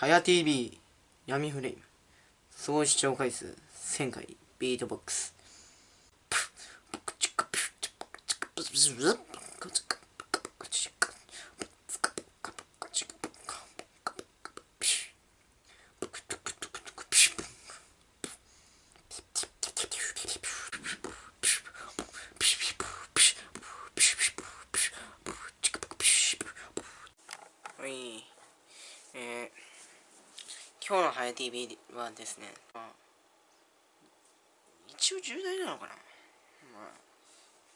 はや TV 闇フレーム。総視聴回数1000回。ビートボックスはいえー、今日のはや TV はですね、まあ、一応重大なのかな、まあ、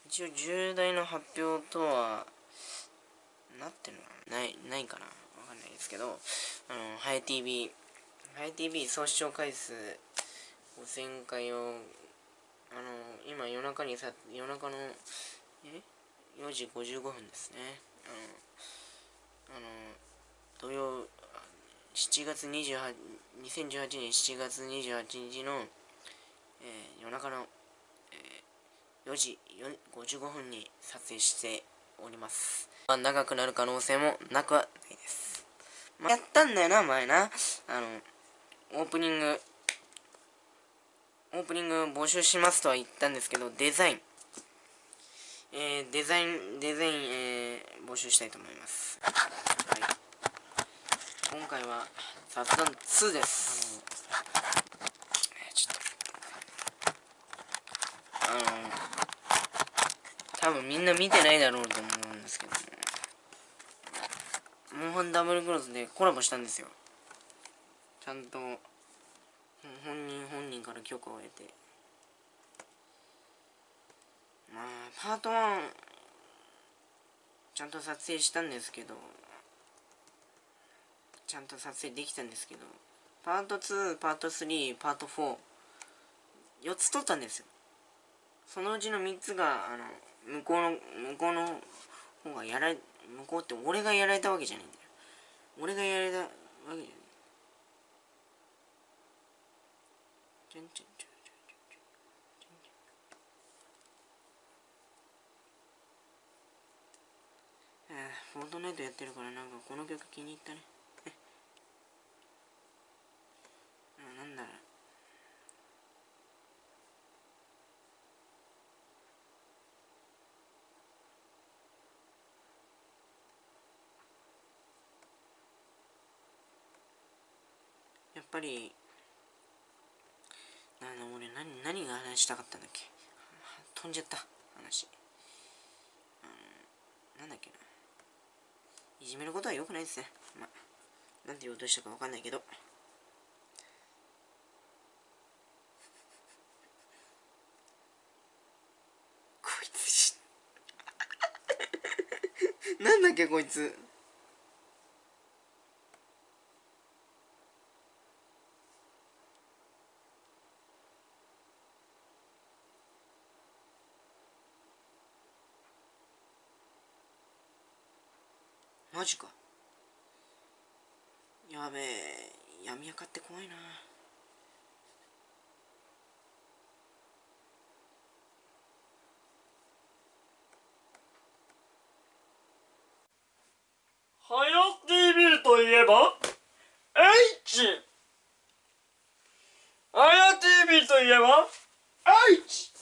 一応重大な発表とはなってるのかな。ないないかな。わかんないですけどあのはや TV はや TV 総視聴回数5000回をあの今夜中にさ夜中のえ？4時55分ですね。あのあの土曜7月28 2018年7月28日の、えー、夜中の、えー、4時55分に撮影しております、まあ、長くなる可能性もなくはないです、まあ、やったんだよな前な。あのオープニングオープニング募集しますとは言ったんですけどデザイン。えー、デザインデザイン、えー、募集したいと思います。今回は雑談2です。あのえーちょっと。あの多分みんな見てないだろうと思うんですけどもモンハンダブルクロスでコラボしたんですよ。ちゃんとほ本人本人から許可を得て。まあパート1ちゃんと撮影したんですけどちゃんと撮影できたんですけどパート2パート3パート44つ撮ったんですよ。そのうちの3つがあの向こうの向こうの方がやられ向こうって俺がやられたわけじゃないんだよ。俺がやられたわけじゃない。ちょんちょんちょん、フォートナイトやってるからなんかこの曲気に入ったねあなんだろうやっぱりあの俺何何が話したかったんだっけ？飛んじゃった話。うんなんだっけな。いじめることは良くないですね。まあなんて言おうとしたかわかんないけど。こいつし なんだっけこいつ。マジか。やべえ闇明かって怖いなはや TV といえば H はや TV といえば H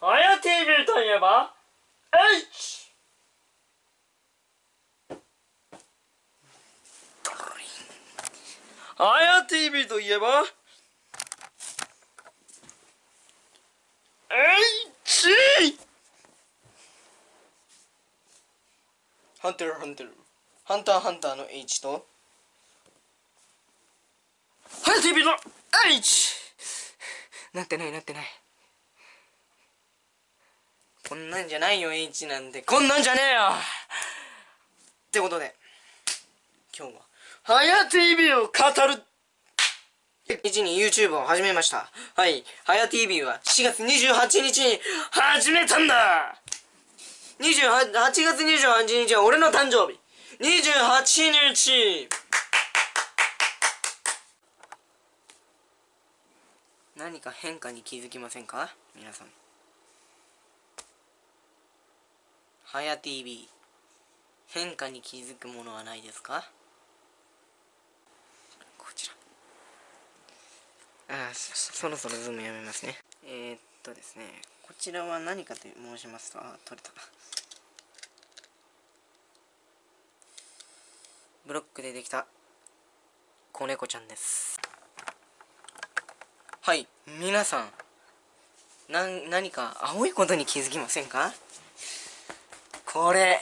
はや TV といえば H はや TV といえば H ハンターハンターハンターハンターの H とはや TV の H なってないなってない。こんなんじゃないよ H なんて。こんなんじゃねえよ!ってことで今日ははや TV を語る。1に YouTube を始めました。はい。はや TV は4月28日に始めたんだ !28 月28日は俺の誕生日。28日。何か変化に気づきませんか？皆さん。はや TV 変化に気づくものはないですか？あそそろそろズームやめますね。えー、っとですねこちらは何かと申しますとあ取れた。ブロックでできた子猫ちゃんです。はい皆さんな何か青いことに気づきませんか？これ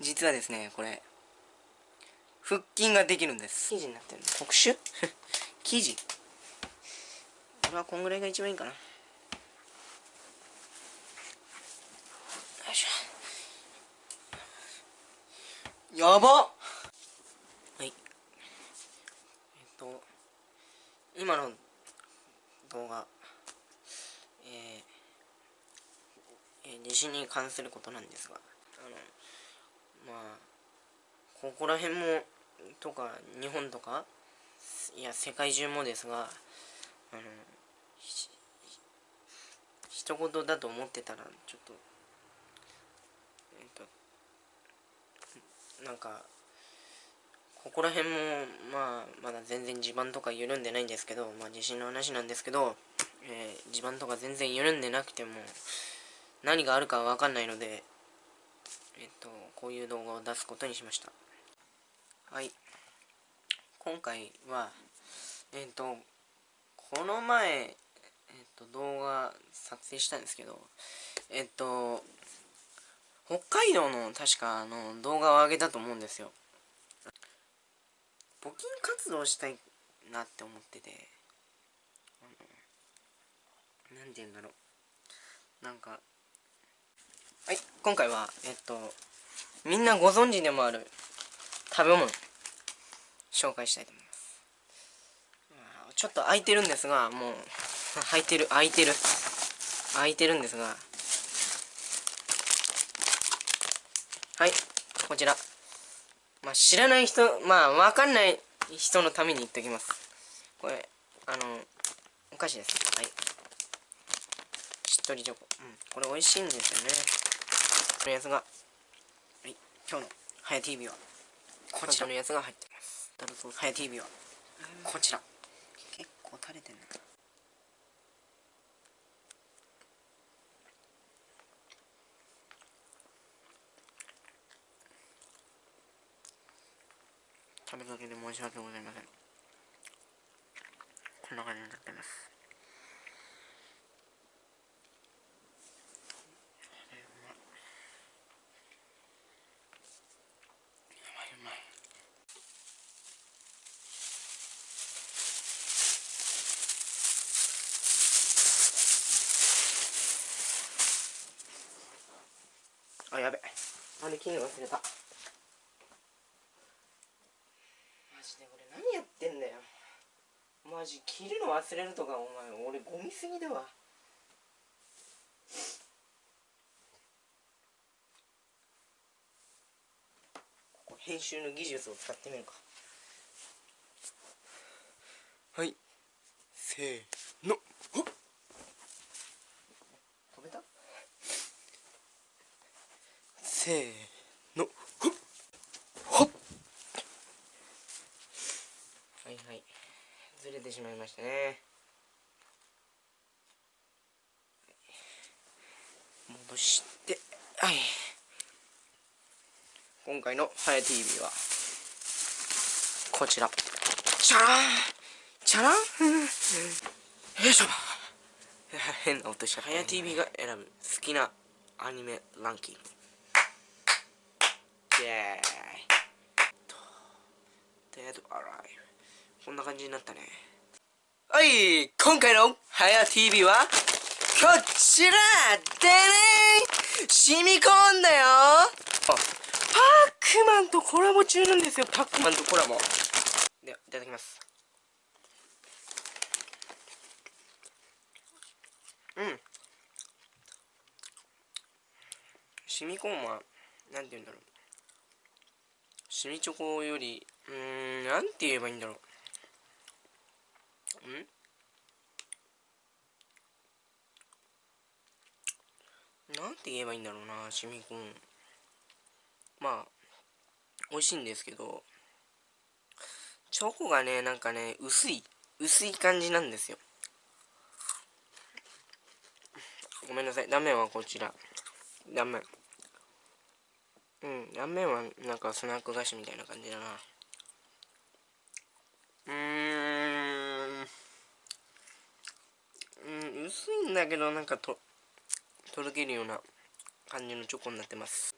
実はですねこれ腹筋ができるんです。生地になってる特殊？生地俺はこんぐらいが一番いいかな。よいしょ。やばはい。えっと今の動画えー、えー、地震に関することなんですがあのまあここら辺もとか日本とかいや世界中もですがあの一言だと思ってたらちょっとえっとなんかここら辺もまあまだ全然地盤とか緩んでないんですけどまあ地震の話なんですけど、えー、地盤とか全然緩んでなくても何があるかわかんないのでえっとこういう動画を出すことにしました。はい。今回はえっとこの前、えっと、動画撮影したんですけど、えっと、北海道の確かあの動画を上げたと思うんですよ。募金活動したいなって思ってて、あの、なんて言うんだろう。なんか、はい、今回は、えっと、みんなご存知でもある食べ物、紹介したいと思います。ちょっと空いてるんですがもう空いてる空いてる。空いてるんですが。はいこちら。まあ知らない人まあわかんない人のために言っておきます。これあのお菓子です。はい。しっとりチョコ。うんこれ美味しいんですよね。このやつが。はい今日のはや TV は。こちらのやつが入ってます。はや TV は。こちら。構垂れてんな食べかけで申し訳ございません。こんな感じになってます。あやべ。あれ切る忘れたマジで俺何やってんだよマジ切るの忘れるとかお前俺ゴミすぎだわ。ここ編集の技術を使ってみるか。はい。せーの。ほっ。せーのほっほっはいはいずれてしましたね。戻してはい。今回の「はや TV」はこちら。チャランチャラン？よいしょ。変な音した「はや TV」が選ぶ好きなアニメランキング。イェーイ。デッドアライブこんな感じになったねはい今回のはや TV はこちらでね染み込んだよ。パックマンとコラボ中なんですよ。パックマンとコラボ。ではいただきます。うん。染み込むはなんて言うんだろう。シミチョコより、うーん、なんて言えばいいんだろう。ん。なんて言えばいいんだろうな、シミコン。まあ、美味しいんですけど、チョコがね、なんかね、薄い。薄い感じなんですよ。ごめんなさい。断面はこちら。断面うん断面はなんかスナック菓子みたいな感じだな。うーんうん薄いんだけどなんかととろけるような感じのチョコになってます。